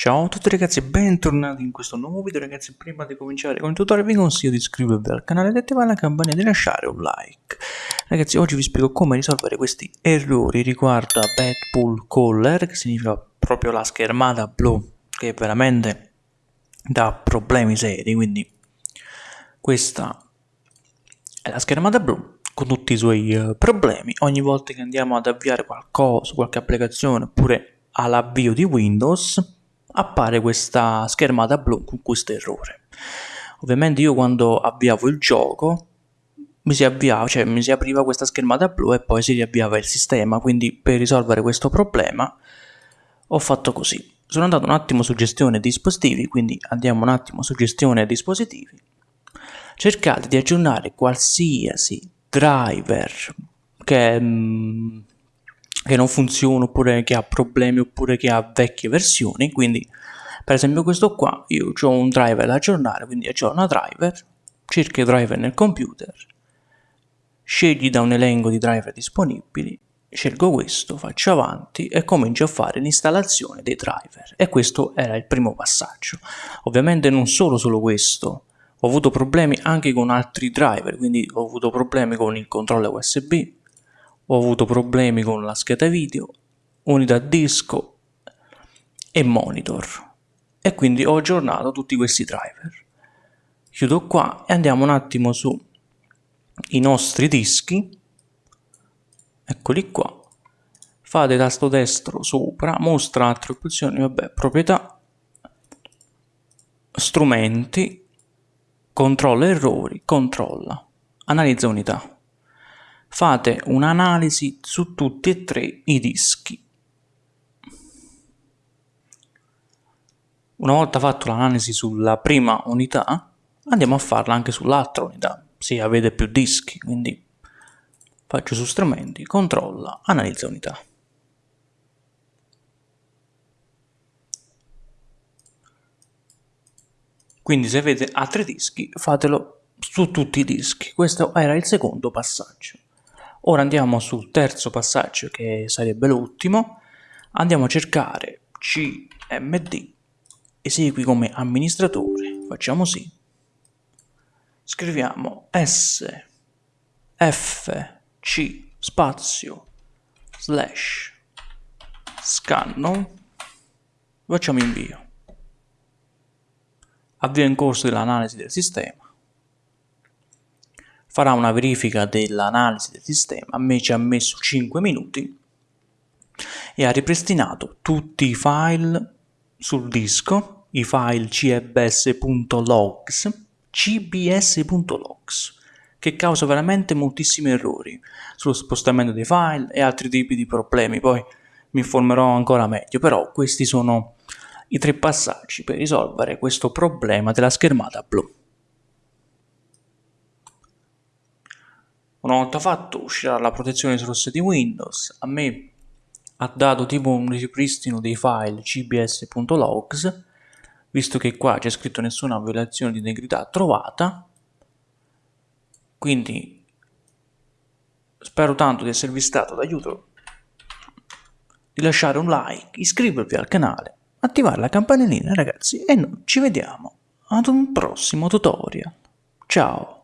Ciao a tutti ragazzi e bentornati in questo nuovo video ragazzi. Prima di cominciare con il tutorial vi consiglio di iscrivervi al canale e attivare la campanella e di lasciare un like. Ragazzi oggi vi spiego come risolvere questi errori riguardo a bad pull caller che significa proprio la schermata blu che veramente dà problemi seri. Quindi questa è la schermata blu con tutti i suoi uh, problemi. Ogni volta che andiamo ad avviare qualcosa qualche applicazione oppure all'avvio di Windows appare questa schermata blu con questo errore. Ovviamente io quando avviavo il gioco mi si avviava, cioè mi si apriva questa schermata blu e poi si riavviava il sistema, quindi per risolvere questo problema ho fatto così. Sono andato un attimo su gestione dispositivi, quindi andiamo un attimo su gestione dispositivi. Cercate di aggiornare qualsiasi driver che mm, che non funziona oppure che ha problemi oppure che ha vecchie versioni. Quindi per esempio questo qua io ho un driver da aggiornare quindi aggiorna driver cerca i driver nel computer scegli da un elenco di driver disponibili scelgo questo, faccio avanti e comincio a fare l'installazione dei driver. E questo era il primo passaggio. Ovviamente non solo solo questo ho avuto problemi anche con altri driver quindi ho avuto problemi con il controller USB ho avuto problemi con la scheda video, unità disco e monitor. E quindi ho aggiornato tutti questi driver. Chiudo qua e andiamo un attimo su i nostri dischi, eccoli qua, fate tasto destro sopra, mostra altre opzioni, vabbè, proprietà, strumenti, controlla errori, controlla, analizza unità fate un'analisi su tutti e tre i dischi. Una volta fatto l'analisi sulla prima unità, andiamo a farla anche sull'altra unità, se avete più dischi, quindi faccio su strumenti, controlla, analizza unità. Quindi se avete altri dischi, fatelo su tutti i dischi. Questo era il secondo passaggio. Ora andiamo sul terzo passaggio che sarebbe l'ultimo, andiamo a cercare cmd, esegui come amministratore, facciamo sì, scriviamo s f c spazio slash scanno, facciamo invio, avvio in corso dell'analisi del sistema, farà una verifica dell'analisi del sistema, a me ci ha messo 5 minuti e ha ripristinato tutti i file sul disco, i file cbs.logs, cbs.logs, che causa veramente moltissimi errori sullo spostamento dei file e altri tipi di problemi, poi mi informerò ancora meglio, però questi sono i tre passaggi per risolvere questo problema della schermata blu. Una volta fatto uscirà la protezione rossa di Windows, a me ha dato tipo un ripristino dei file cbs.logs, visto che qua c'è scritto nessuna violazione di integrità trovata, quindi spero tanto di esservi stato d'aiuto, di lasciare un like, iscrivervi al canale, attivare la campanellina ragazzi e noi ci vediamo ad un prossimo tutorial. Ciao!